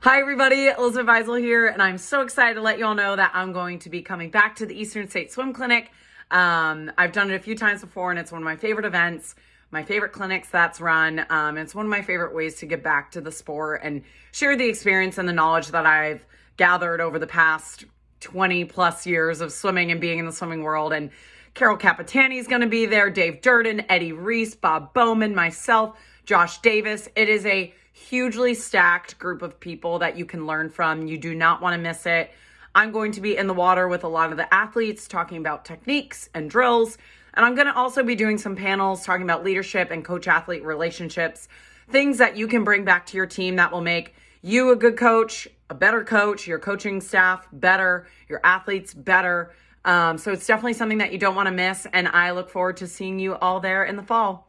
Hi, everybody. Elizabeth Beisel here, and I'm so excited to let you all know that I'm going to be coming back to the Eastern State Swim Clinic. Um, I've done it a few times before, and it's one of my favorite events, my favorite clinics that's run. Um, it's one of my favorite ways to get back to the sport and share the experience and the knowledge that I've gathered over the past 20 plus years of swimming and being in the swimming world. And Carol Capitano is going to be there, Dave Durden, Eddie Reese, Bob Bowman, myself, Josh Davis. It is a hugely stacked group of people that you can learn from. You do not want to miss it. I'm going to be in the water with a lot of the athletes talking about techniques and drills. And I'm going to also be doing some panels talking about leadership and coach athlete relationships, things that you can bring back to your team that will make you a good coach, a better coach, your coaching staff better, your athletes better. Um, so it's definitely something that you don't want to miss. And I look forward to seeing you all there in the fall.